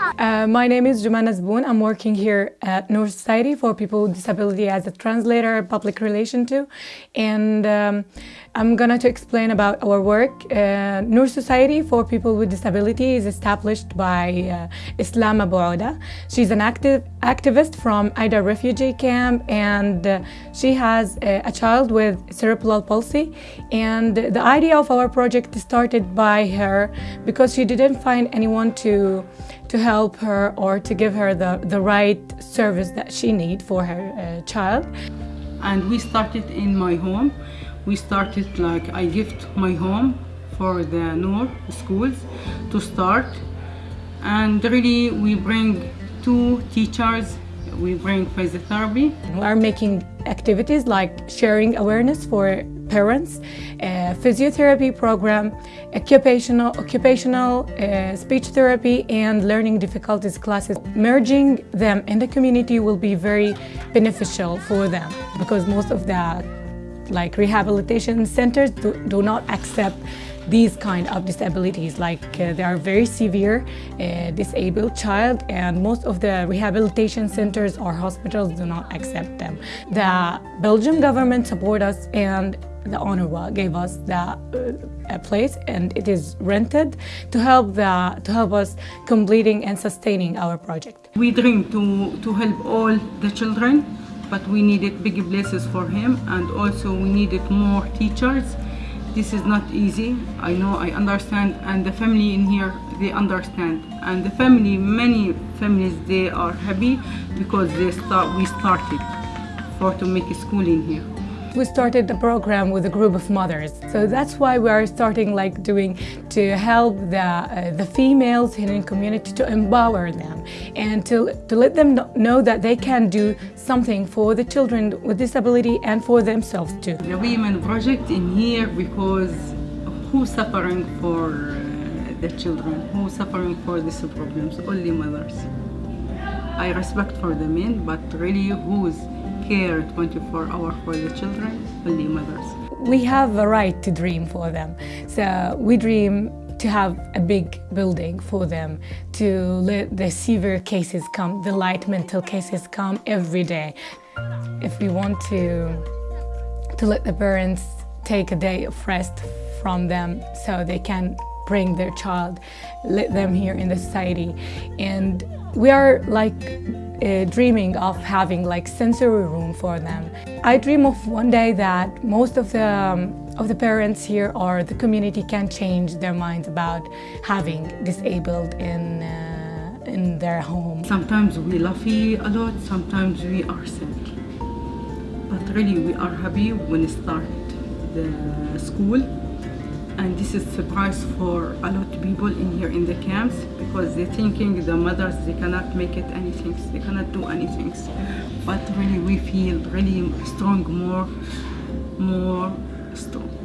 Uh, my name is Jumana Zboon. I'm working here at Noor Society for People with Disability as a translator, public relation too. And um, I'm gonna to explain about our work. Uh, Noor Society for People with Disability is established by uh, Islam Abu. She's an active activist from Aida refugee camp and uh, she has a, a child with cerebral palsy. And the idea of our project started by her because she didn't find anyone to to help her or to give her the, the right service that she needs for her uh, child. And we started in my home. We started like I gift my home for the Noor schools to start. And really we bring two teachers we bring physiotherapy. We are making activities like sharing awareness for parents, a physiotherapy program, occupational, occupational uh, speech therapy and learning difficulties classes. Merging them in the community will be very beneficial for them because most of the like rehabilitation centers do, do not accept these kind of disabilities like uh, they are very severe uh, disabled child and most of the rehabilitation centers or hospitals do not accept them. The Belgium government support us and the UNRWA gave us the uh, place and it is rented to help the to help us completing and sustaining our project. We dream to to help all the children but we needed big places for him and also we needed more teachers. This is not easy. I know i understand and the family in here they understand. And the family many families they are happy because they start we started for to make a school in here we started the program with a group of mothers. So that's why we are starting like doing to help the, uh, the females in the community to empower them and to, to let them know that they can do something for the children with disability and for themselves too. The women project in here because who's suffering for uh, the children, who's suffering for these problems? Only mothers. I respect for the men, but really who's care 24 hours for the children, only mothers. We have a right to dream for them. So we dream to have a big building for them, to let the severe cases come, the light mental cases come every day. If we want to, to let the parents take a day of rest from them so they can bring their child, let them here in the society. And we are like uh, dreaming of having like sensory room for them. I dream of one day that most of the um, of the parents here or the community can change their minds about having disabled in uh, in their home. Sometimes we laugh a lot, sometimes we are sad. But really we are happy when we start the school and this is surprise for a lot of people in here in the camps because they're thinking the mothers they cannot make it anything they cannot do anything. But really we feel really strong more more strong